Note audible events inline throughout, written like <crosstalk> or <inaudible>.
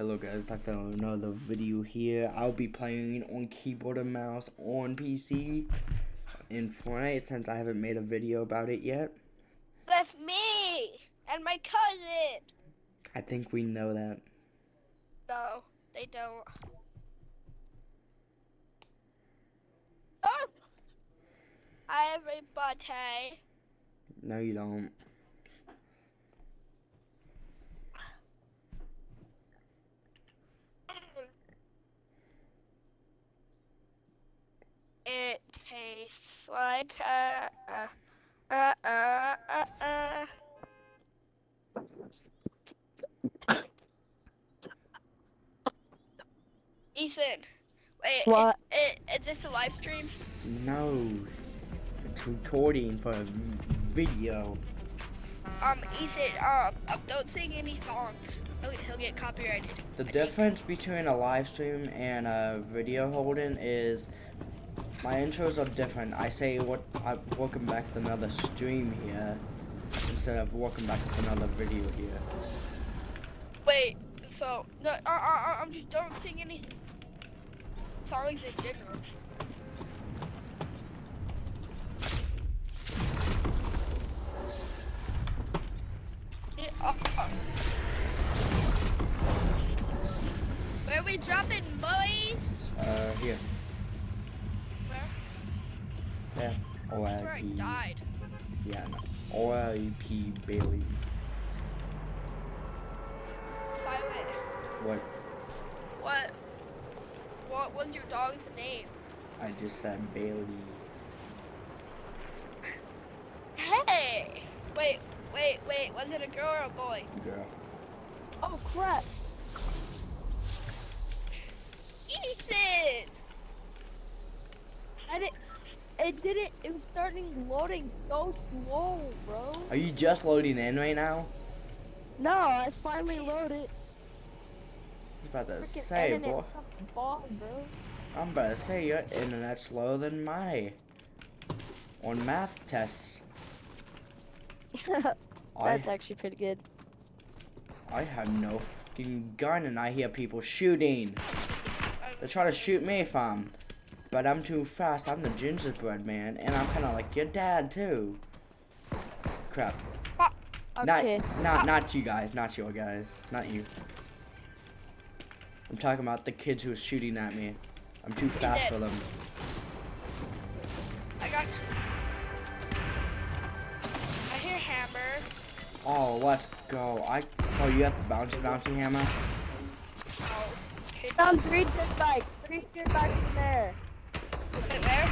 Hello guys, back to another video here. I'll be playing on keyboard and mouse on PC in Fortnite since I haven't made a video about it yet. With me and my cousin. I think we know that. No, they don't. Oh! Hi everybody. No, you don't. It tastes like uh uh uh uh uh. uh. Ethan, wait. What? i- i- is this a live stream? No. It's recording for a video. Um, Ethan, um, um, don't sing any songs. He'll, he'll get copyrighted. The I think. difference between a live stream and a video holding is my intros are different. I say what I welcome back to another stream here instead of welcome back to another video here. Wait, so no, uh, uh, uh, I'm just don't sing any songs in general. Uh, uh. Where we dropping, boys? Uh, here. Where? Yeah. That's where I O-I-P. died. Yeah, no. O-I-P Bailey. Silent. What? What? What was your dog's name? I just said Bailey. Hey! Wait, wait, wait. Was it a girl or a boy? Girl. Oh crap! Ethan! I didn't. It didn't. It was starting loading so slow, bro. Are you just loading in right now? No, I finally loaded. I was about to Freaking say, boy. ball, bro. I'm about to say your internet's slower than my on math tests. <laughs> I That's actually pretty good. I have no fucking gun and I hear people shooting. They're trying to shoot me, fam. But I'm too fast. I'm the gingerbread man, and I'm kind of like your dad too. Crap. Uh, okay. Not, not, not you guys. Not your guys. Not you. I'm talking about the kids who are shooting at me. I'm too fast for them. I got you. I hear hammer. Oh, let's go. I. Oh, you have the bouncy bouncy hammer. Oh, okay. Found three dirt bikes. Three dirt bikes in there. Wait, where?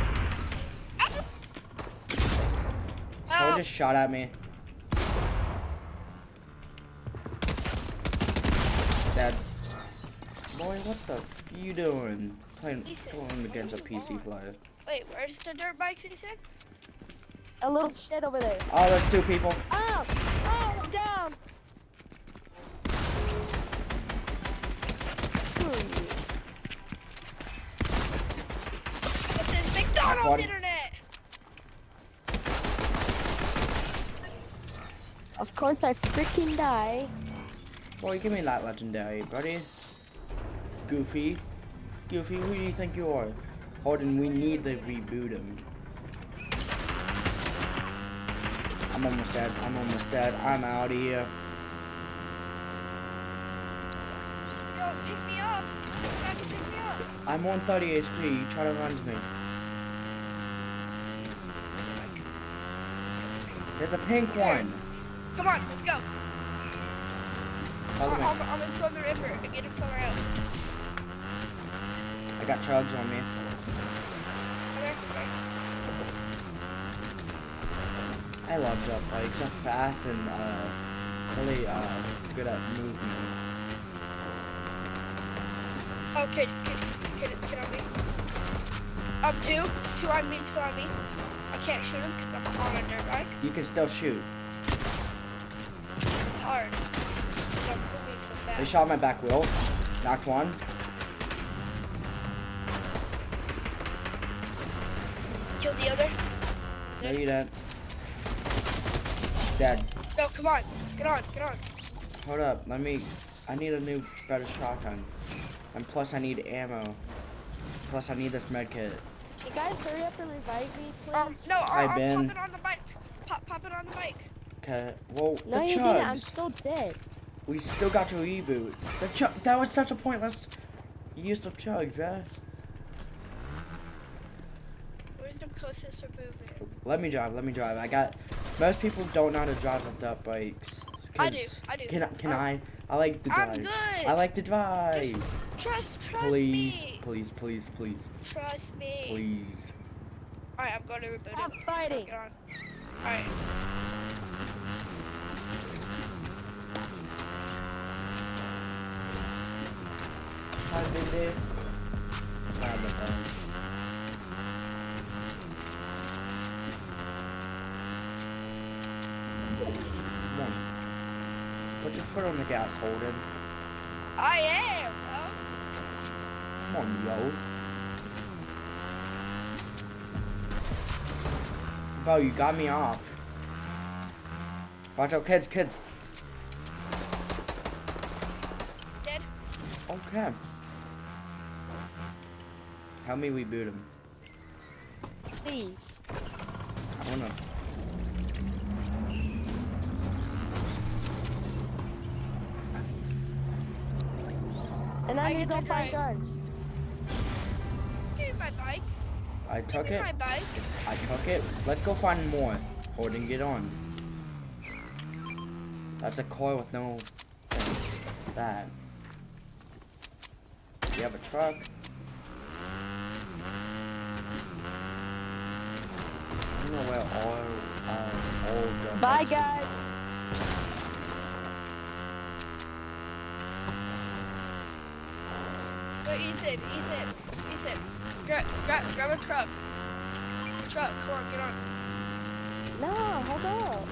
Ah! Someone Oh, just shot at me. Dead. Boy, what the f you doing? Playing, playing against a PC player. wait, where's the dirt bikes, Ethan? A little shit over there. Oh, there's two people. Oh! Oh, I'm down! McDonald's Buddy. internet! Of course I freaking die. Boy, give me that legendary, buddy. Goofy. Goofy, who do you think you are? Holden, we need to reboot him. I'm almost dead. I'm almost dead. I'm out of here. Yo, pick me up! You have to pick me up! I'm on 30 HP. You try to run to me. There's a pink one. Come on, let's go. Follow I'm. I'm, I'm gonna go in the river and get him somewhere else. I got chugs on me. Come here, come here. I love jump bikes. They're fast and uh, really uh, good at movement. Oh, kid, kid, kid, kid on me. Um, two, two on me, two on me. Can't shoot him because I'm on a dirt bike. You can still shoot. It's hard. 'cause I'm moving so. They shot my back wheel. Knocked one. Kill the other. No, you didn't. Dead. No, come on. Get on, get on. Hold up. Let me. I need a new better shotgun. And plus I need ammo. Plus I need this med kit. You guys hurry up and revive me, please. Um, no, I'll, I've I'll been- pop it on the bike. Pop, pop it on the bike. Okay. Well, no, the you chugs. didn't. I'm still dead. We still got to reboot. The chug. That was such a pointless use of chug, bruh. Where's the closest movement? Let me drive. Let me drive. I got. Most people don't know how to drive with dirt bikes. I do. I do. Can Can Um, I? I like the drive. I'm good. I like to drive. Trust, trust please, me. please, please, please, please. Trust me. please. Alright, I'm going to reboot Stop it. fighting. Get on. Alright. Hi, big Dave. Sorry about that. Put on the gas, Holden. I am. Come on, yo. Bro, you got me off. Watch out, kids, kids. Dead. Okay. Help me reboot him. Please. I wanna. I I need to go to find guns. Give me my bike. I took Give me it. my bike. I took it. Let's go find more. Holden, get on. That's a car with no thing. That. You have a truck. I don't know where all uh, all the Bye, guys. Ethan, Ethan, Ethan. Grab, grab, grab a truck. Truck, come on, get on. No, hold up.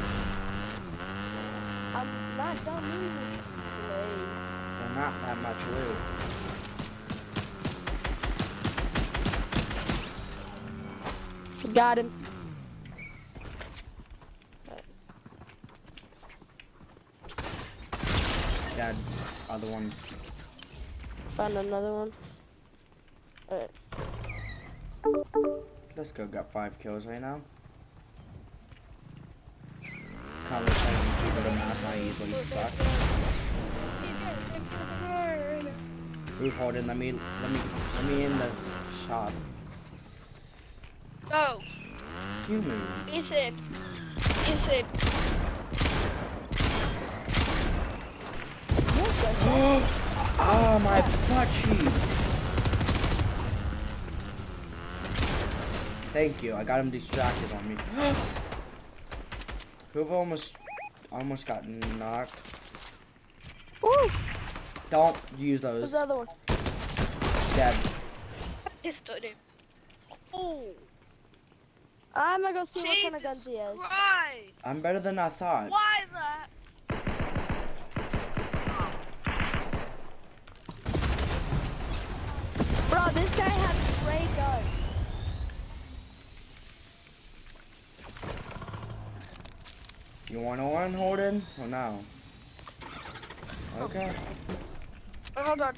I'm not done moving this place. They're not that much loot. Got him. That other one. Found another one. Alright. Let's go. Got five kills right now. Conversation people to math I easily suck. Move Holden, let me let me let me in the shop. Go, You move. Ethan. <gasps> Oh! Ethan. Oh my butt cheek. Thank you. I got him distracted on me. <gasps> Whoever almost almost got knocked. Woo! Don't use Where's those. the other one? Dead. Pistol him. Oh, I'm gonna go see what kind of Jesus guns he has. Christ. I'm better than I thought. Why that? Bro, this guy had spray gun. You want to run, Holden? Or no? Okay. Oh, hold on.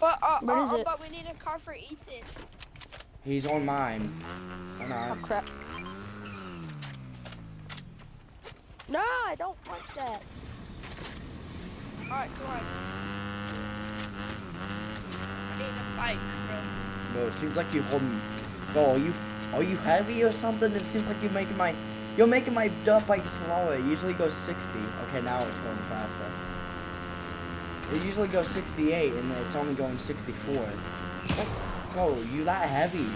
But, uh, What uh, is uh, it? but we need a car for Ethan. He's on mine. Or Oh crap. No, I don't want that. Alright, come on. Bike, bro. Bro, it seems like you're holding. Bro, are you are you heavy or something? It seems like you're making my you're making my dirt bike slower. It usually goes 60. Okay, now it's going faster. It usually goes 68 and it's only going 64. Bro, you that heavy,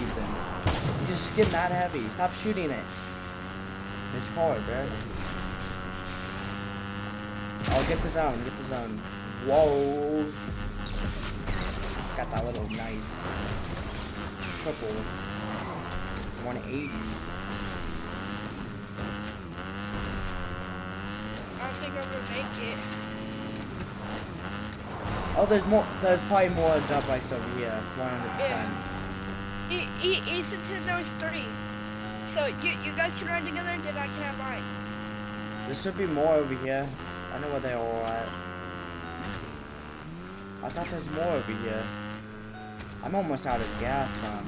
Ethan. You just getting that heavy. Stop shooting it. It's hard, bro. I'll get the zone, get the zone. Whoa. That little nice triple 180. I don't think I'm gonna make it. Oh, there's more. There's probably more dirt bikes over here. 100%. Yeah. E e Ethan said there was three. So you you guys can ride together, and then I can have mine. There should be more over here. I know where they all at. I thought there's more over here. I'm almost out of gas, man.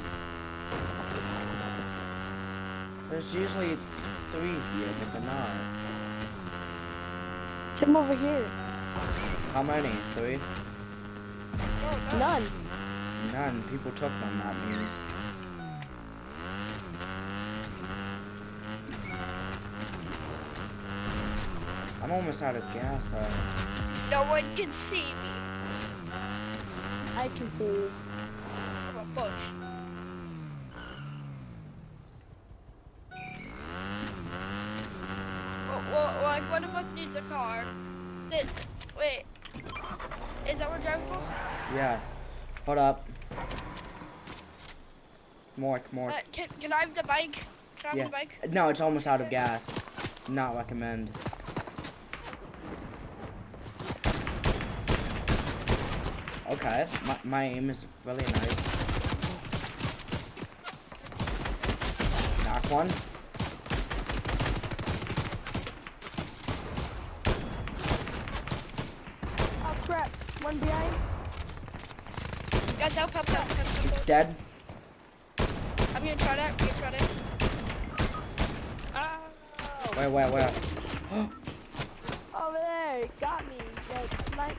There's usually three here, but they're not. Come over here. How many? Three? No, no. None. None. People took them, that means. I'm almost out of gas, though. No one can see me. I can see you. I'm a bush. Well, well, like one of us needs a car. Then, wait. Is that what driving for? Yeah. Hold up. More, more. Uh, can, can I have the bike? Can I have Yeah. the bike? No, it's almost out of gas. Not recommend. Okay, my, my aim is really nice. Knock one. Oh crap. One behind. Guys, help, help, help, help, help, help. Dead. I'm gonna try that. I'm gonna try that. Oh. Where, where, where? <gasps> Over there. It got me. Like, like,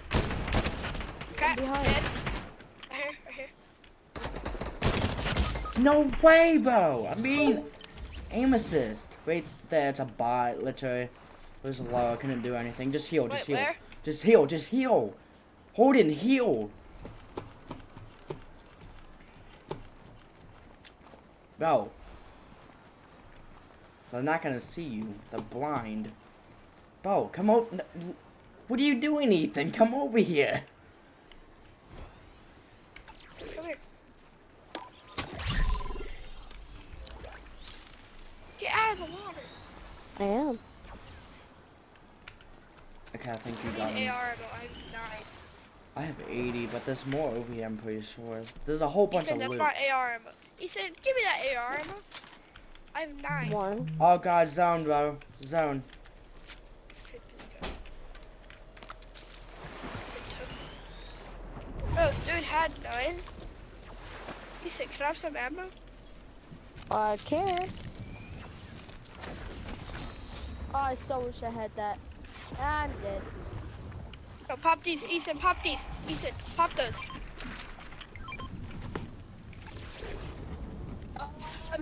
Crap, behind. dead. Right here, right here. No way, bro! I mean, aim assist. Right there, it's a bot, literally. It was low, I couldn't do anything. Just heal, just Wait, heal. where? Just heal, just heal. Hold it and heal. Bro. They're not gonna see you. They're blind. Bro, come over. What are you doing, Ethan? Come over here. Come here. Get out of the water. I am. Okay, I think you got need him. AR. I have nine. I have 80, but there's more over here, I'm pretty sure. There's a whole bunch said of that's my AR ammo. He said, give me that AR ammo. I have nine. One. Oh god, zone, bro. Zone. Shit, this guy. Bro, oh, this dude had nine. He said, can I have some ammo? I can. Oh, I so wish I had that. I'm dead. No, pop these. Ethan, pop these. Ethan, pop those.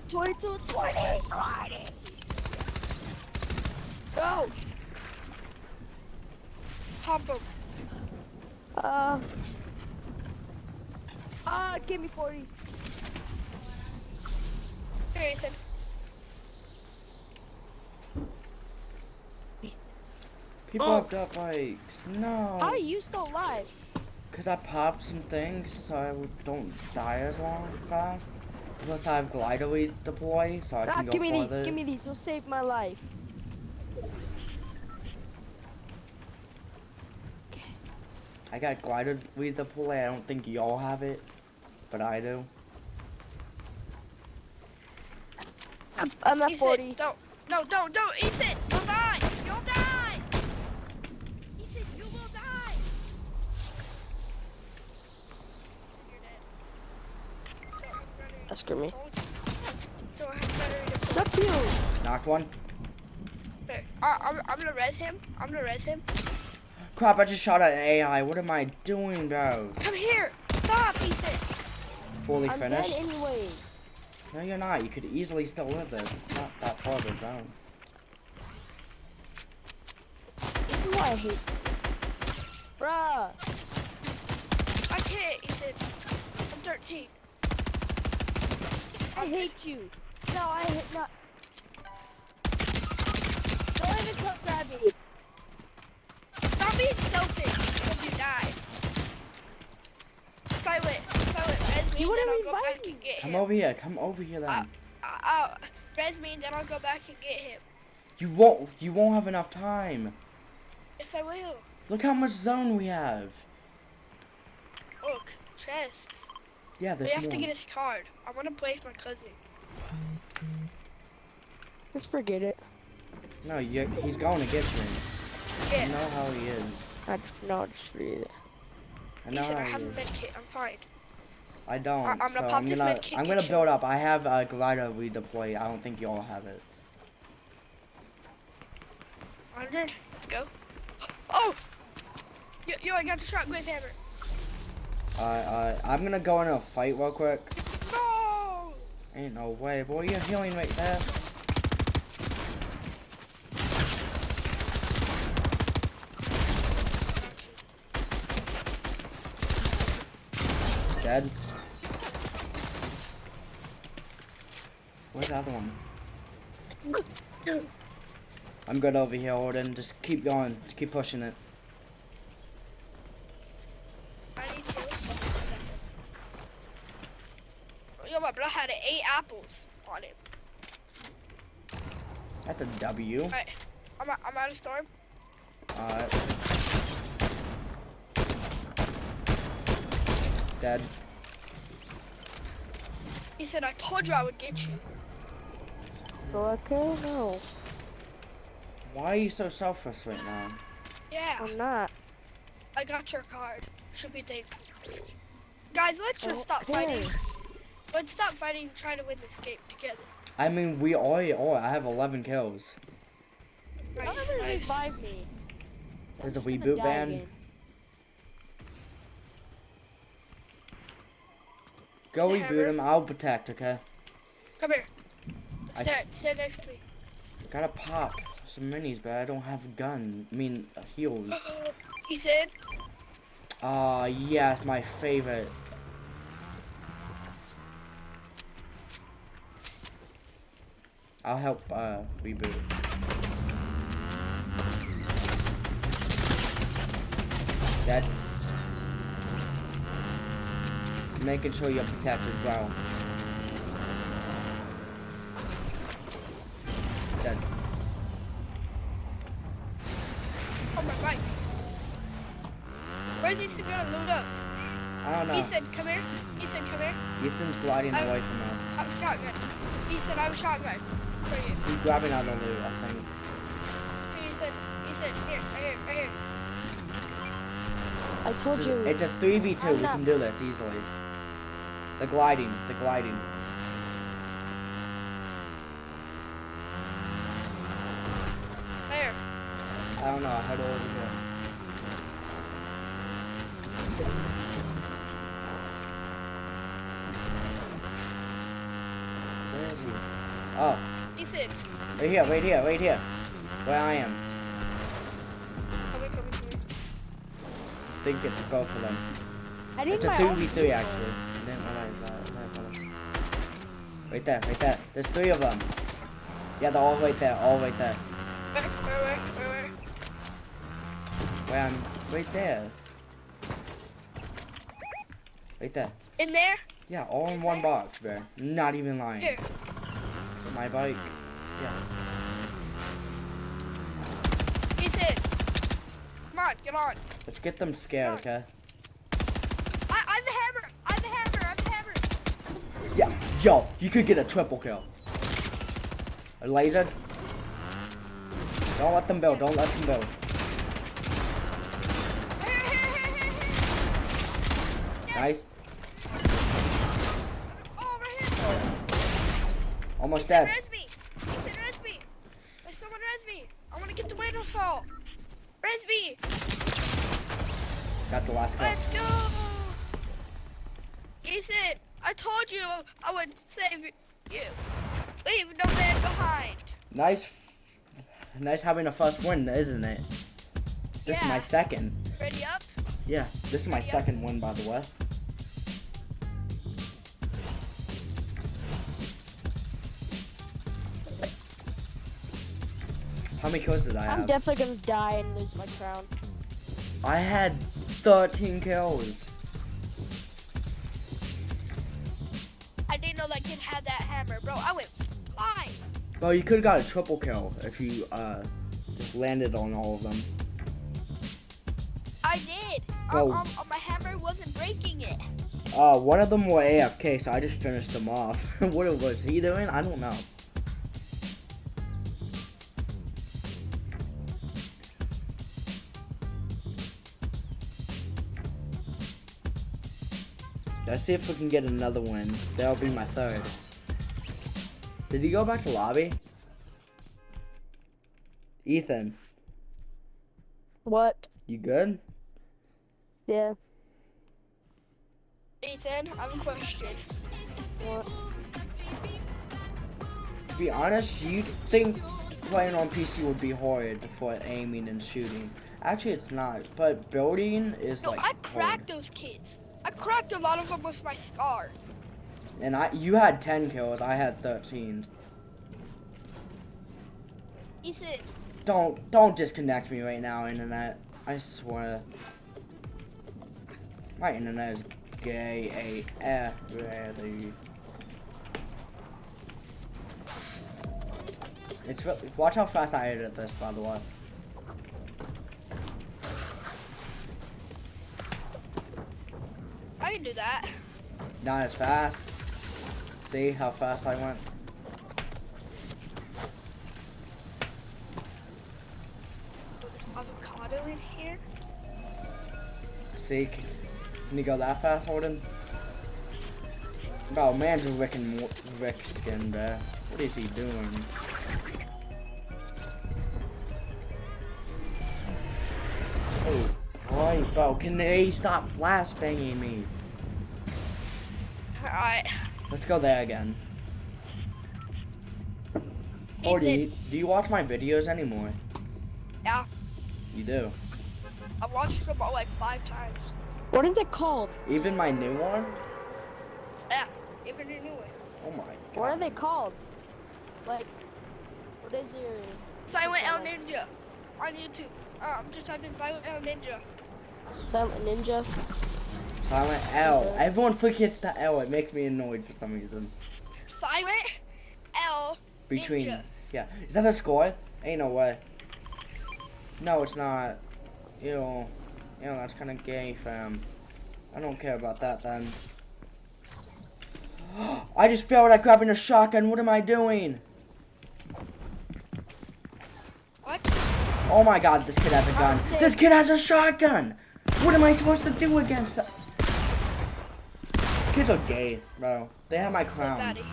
22, 20, 20. Go. Pop them. Uh. Ah, give me 40. Here, Ethan. People Oh. have dirt bikes. No. How are you still alive? Because I popped some things so I don't die as long fast. Plus I have glider weed deploy so I Ah, can go give me these. Give me these. You'll save my life. Okay. I got glider redeploy. I don't think y'all have it, but I do. I'm, I'm at Ethan, 40. don't. No, don't, don't. Ethan, you'll die. Screw me. Don't have battery Suck you. Knocked one. Here, I, I'm, I'm gonna res him. I'm gonna res him. Crap, I just shot at an AI. What am I doing, bro? Come here. Stop, Ethan. Fully I'm finished? dead anyway. No, you're not. You could easily still live there. It's not that far of a zone. This is why I hate. Bruh. I can't, Ethan. I'm 13. I hate you. No, I hate not. Don't even come grab me. Stop being selfish because you died. Silent, silent, res me, You then I'll go back me. and get him. Come over here. Come over here then. Uh, uh, uh, res me, and then I'll go back and get him. you won't. You won't have enough time. Yes, I will. Look how much zone we have. Look, chests. Yeah, We have more. to get his card. I want to play with my cousin. Just forget it. No, you he's going to get you. Yeah. You know how he is. That's not true. just forget. I know Ethan, I how have a you- med kit. I'm fine. I don't. I- I'm gonna so pop I'm this gonna, med kit, I'm gonna you. build up. I have a glider redeploy. I don't think y'all have it. 100. Let's go. <gasps> Oh! Yo, yo I got the shotgun hammer. Uh, uh, I'm gonna go in a fight real quick. No! Ain't no way, boy. You're healing right there. Dead. Where's the other one? <laughs> I'm good over here, Odin. Just keep going. Just keep pushing it. I need to. Yo, my brother had eight apples on it. That's a W. Alright, I'm, out- I'm out of storm. Alright. Dead. He said, I told you I would get you. So okay, no, Why are you so selfless right now? Yeah, I'm not. I got your card. Should be thankful. Guys, let's just oh, stop fighting. Let's stop fighting and try to win this game together. I mean, we all, all I have 11 kills. Don't Nice, ever nice. revive me. There's a I'm gonna reboot die ban. again. Go Is reboot him. I'll protect. Okay. Come here. I- Stand, stand next to me. Gotta pop some minis, but I don't have a gun. I mean, uh, heals. He said, Ah, yes, my favorite. I'll help uh, reboot. Dead. Making sure you're protected, bro. Dead. oh my bike. Where's Ethan gonna load up? I don't know. Ethan, come here. Ethan, come here. Ethan's gliding I- away from us. I have a shotgun. Ethan, I'm a shotgun. For. He's grabbing out the loot, I think. Here, Ethan, Ethan, here, right here, right here. I told It's you. a- It's a 3v2. I'm We can do this easily. The gliding. The gliding. There. I don't know. How do I over here? Where is he? Oh, Ethan, right here, right here, right here. Where I am. I think it's both of them. I need It's a my own 3v3 actually. I didn't realize that. Right there, right there. There's three of them. Yeah, they're all right there, all right there. Where, where, where, where, where? Where I'm right there. Right there. In there? Yeah, all in one box, bro. Not even lying. Here. It's my bike. Yeah. Ethan! Come on, get on. Let's get them scared, okay? I, I have a hammer! I have a hammer! I have a hammer! Yeah. Yo, you could get a triple kill. A laser. Don't let them build. Don't let them build. Nice. Oh, right here! Almost dead. res me! Ethan, res me! There's someone res me! I want to get the waterfall! Res! Got the last kill. Let's go! Ethan, I told you I would save you. Leave no man behind. Nice. Nice having a first win, isn't it? This is my second. Ready up? Yeah, this is my Yeah. second win, by the way. How many kills did I I'm have? definitely gonna die and lose my crown. I had 13 kills. I didn't know that kid had that hammer, bro. I went flying. Well, you could have got a triple kill if you uh, just landed on all of them. I did. Bro. Um, um, my hammer wasn't breaking it. Uh, one of them were AFK, so I just finished them off. <laughs> what was he doing? I don't know. Let's see if we can get another win. That'll be my third. Did he go back to lobby? Ethan, What? you good? Yeah. Ethan, I have a question. What? To be honest, do you think playing on PC would be hard for aiming and shooting? Actually, it's not. But building is No, like I hard. cracked those kids. I cracked a lot of them with my scar. And I, you had 10 kills. I had 13. Ethan, Don't, don't disconnect me right now, internet. I swear. My internet is gay AF, really. It's really, watch how fast I edit this, by the way. I can do that. Not as fast. See how fast I went? Oh, there's avocado in here. See, can you go that fast, Holden? Oh, man's a Rick and Mor- Rick skin there. What is he doing? Oh, boy, bro, can they stop flashbanging me? Alright. Let's go there again. Holden, Ethan, you, do you watch my videos anymore? yeah, You do. I watched them all like five times. What is it called? Even my new ones? Yeah, even a new one. Oh my god. What are they called? Like, what is your? Silent L Ninja on YouTube. Uh, I'm just typing Silent L Ninja. Silent Ninja. Silent L. Everyone forgets the L. It makes me annoyed for some reason. Silent L Between. Ninja. Yeah. Is that a score? Ain't no way. No, it's not. Ew. Ew, that's kind of gay, fam. I don't care about that then. <gasps> I just failed at grabbing a shotgun. What am I doing? What? Oh my god, this kid has a gun. This kid has a shotgun. What am I supposed to do against that? Kids are gay, bro. They have my crown. outta here.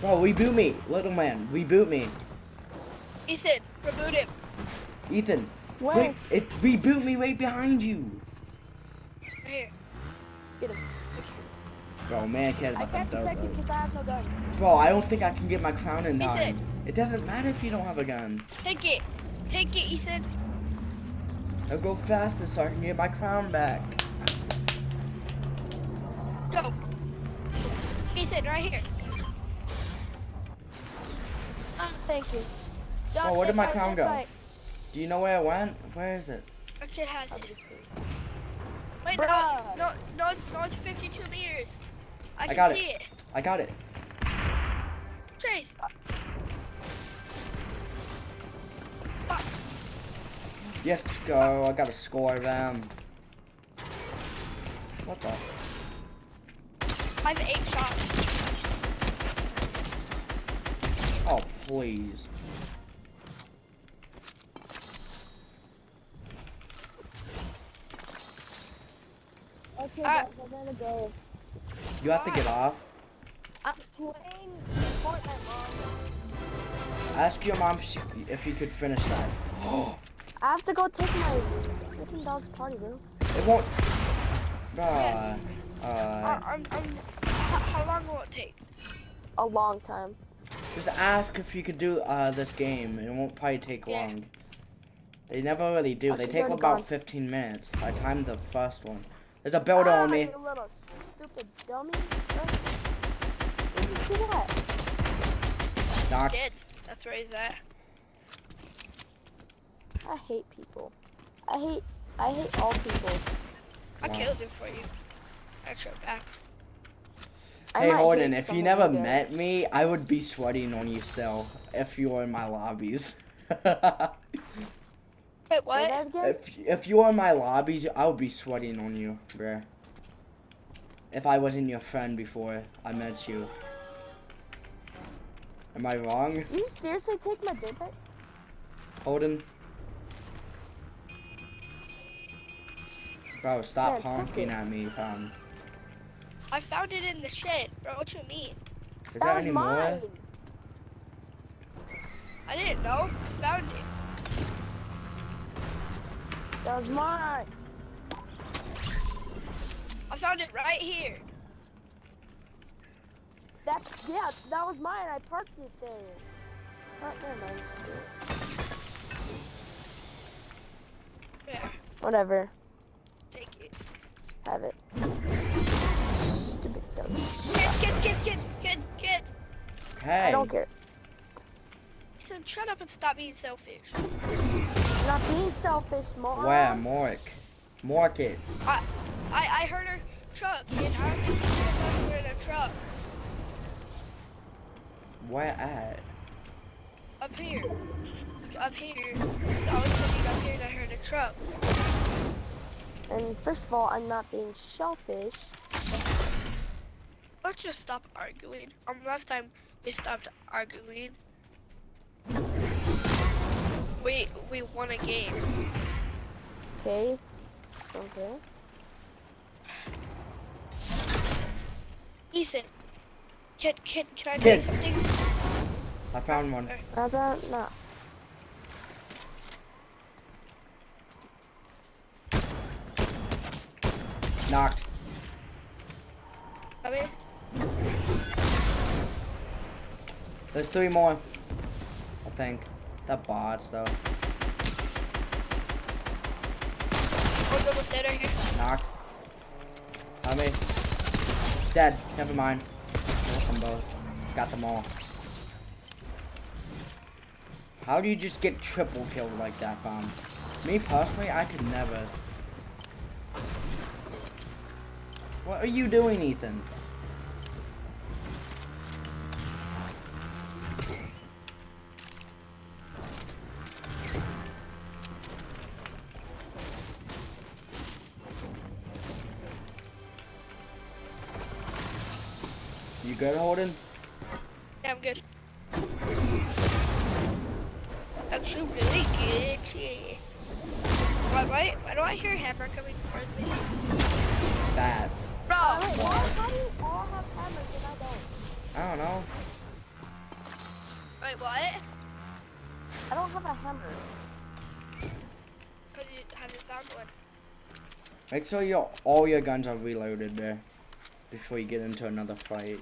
Bro, reboot me, little man. Reboot me. Ethan, reboot him. Ethan, Where? wait, it reboot me right behind you. Right here. Get him. Bro, man, cares I about can't them protect dope. because I have no gun. Bro, I don't think I can get my crown in Ethan. time. It doesn't matter if you don't have a gun. Take it. Take it, Ethan. I'll go faster so I can get my crown back. Ethan, right here. Ah, thank you. Oh, where did my fight, crown fight, go? fight. Do you know where it went? Where is it? A kid has I'll it. be. Wait, no, Bruh. no, no, no, it's 52 meters. I can got it. see it. I got it. Trace. Yes, go. I got a score them. What the? I have eight shots. Oh, please. Okay, Ah. guys, I gotta go. You have to get off. I'm playing Fortnite, mom. Ask your mom if she- you could finish that. <gasps> I have to go take my freaking dog's party, bro. it won't. Uh, uh, Uh, I'm, I'm, how, how long will it take? A long time. Just ask if you could do uh this game. It won't probably take Yeah. long. They never really do. Oh, they take about gone. 15 minutes. I timed the first one. There's a builder ah, on me. You little stupid dummy. Where's this kid at? Knock. Dead. That's where he's at. I hate people. I hate. I hate all people. I Wow. killed him for you. I shot back. I Hey might Holden, if you never again. met me, I would be sweating on you still if you were in my lobbies. <laughs> Wait, what? if if you were in my lobbies, I would be sweating on you, bruh. If I wasn't your friend before I met you. Am I wrong, you seriously take my dick? Holden? Bro, stop Yeah, honking at me, fam. I found it in the shed, bro. What you mean? Is that there was mine. more? I didn't know. I found it. That was mine. I found it right here. That's yeah. That was mine. I parked it there. Oh, never mind. Yeah, Whatever. take it. Have it. Stupid dumb. Kids, kids, kids, kids, kids, kids. Hey. I don't care. Listen, shut up and stop being selfish. I'm not being selfish, Mark. Where? Mark. Mark it. I, I, I heard a truck, and I don't think you in a truck. Where at? Up here. Up here. So I was sitting up here and I heard a truck. And first of all, I'm not being selfish. Let's just stop arguing. Um, last time we stopped arguing. We we won a game. Okay. Okay. Ethan, can can can I tell you Kids. something? I found one. How about not? Knocked. I mean, There's three more. I think. That bots though. we're almost dead right here. Knocked. Help me. Dead. Never mind. Kill them both. Got them all. How do you just get triple killed like that, fam? Me personally, I could never. What are you doing, Ethan? Make sure your all your guns are reloaded there before you get into another fight.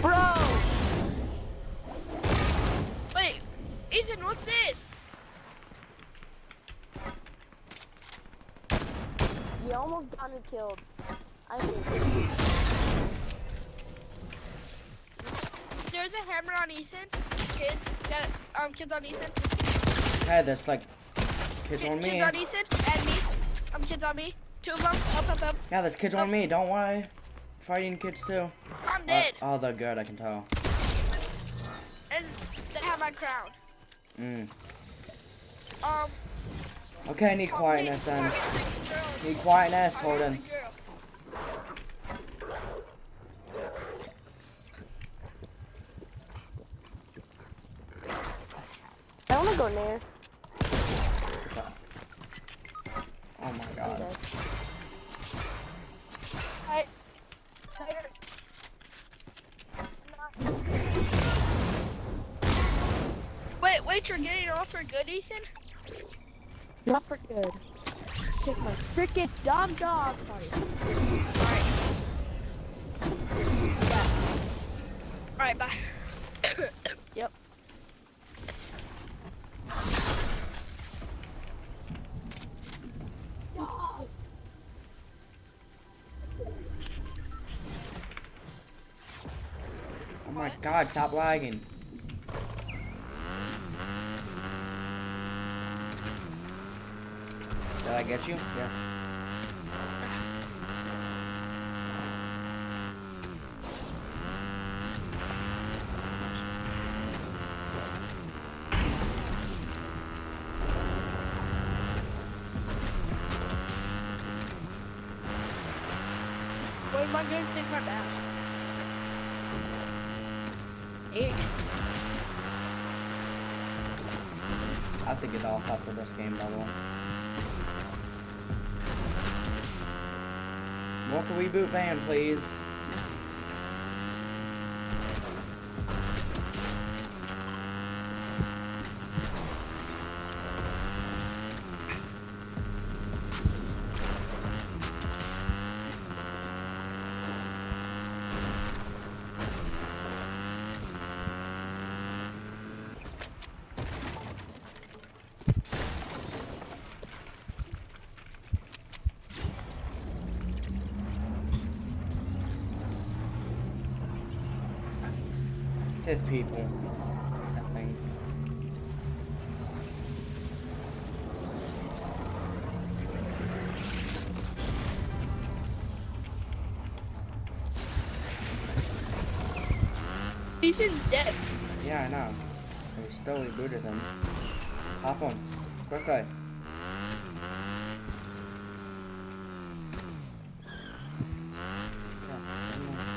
Bro! Wait, Ethan, what's this? You almost got me killed. I mean, There's a hammer on Ethan. Kids, yeah, um, kids on Ethan. Hey, there's like kids Kid- on me. Kids on Ethan and me. Um, kids on me. Two of them. Up, up, up. Yeah, there's kids on me. Don't worry. Fighting kids too. I'm Uh, dead. oh, they're good. I can tell. And they have my crown. Mm. Um, Okay, I need quietness then. target the girl. Need quietness, Target Holden. the girl. I wanna go near. Oh my god. dead. I, wait, wait, you're getting off for good, Ethan? Not for good. Take my freaking dumb dogs party. Alright. Alright, bye. God, stop lagging. Did I get you? Yeah. I have to get off after this game level. Walk a reboot van, please. People. I think. Ethan's dead. Yeah, I know. We still rebooted them. Hop on. Quickly. Yeah, come on.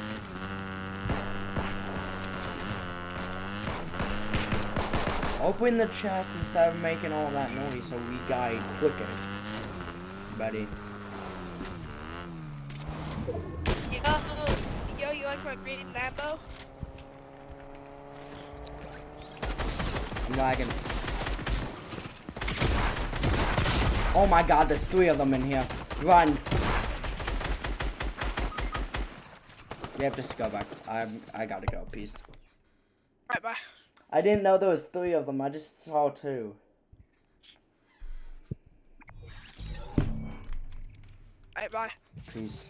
Open the chest instead of making all that noise so we die quicker. Buddy. Yo, yo, you like my green Lambo? I'm lagging. Oh my god, there's three of them in here. Run. You have to go back. I'm, I gotta go. Peace. Alright, bye. I didn't know there was three of them. I just saw two. Alright, bye. Peace.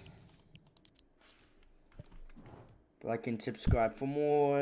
Like and subscribe for more.